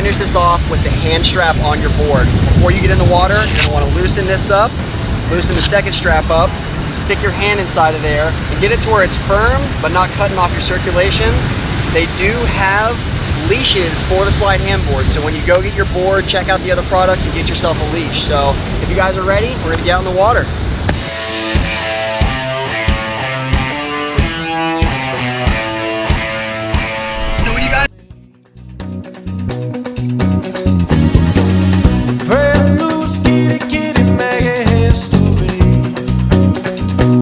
finish this off with the hand strap on your board. Before you get in the water, you're gonna wanna loosen this up, loosen the second strap up, stick your hand inside of there, and get it to where it's firm, but not cutting off your circulation. They do have leashes for the Slyde handboard. So when you go get your board, check out the other products and get yourself a leash. So if you guys are ready, we're gonna get out in the water.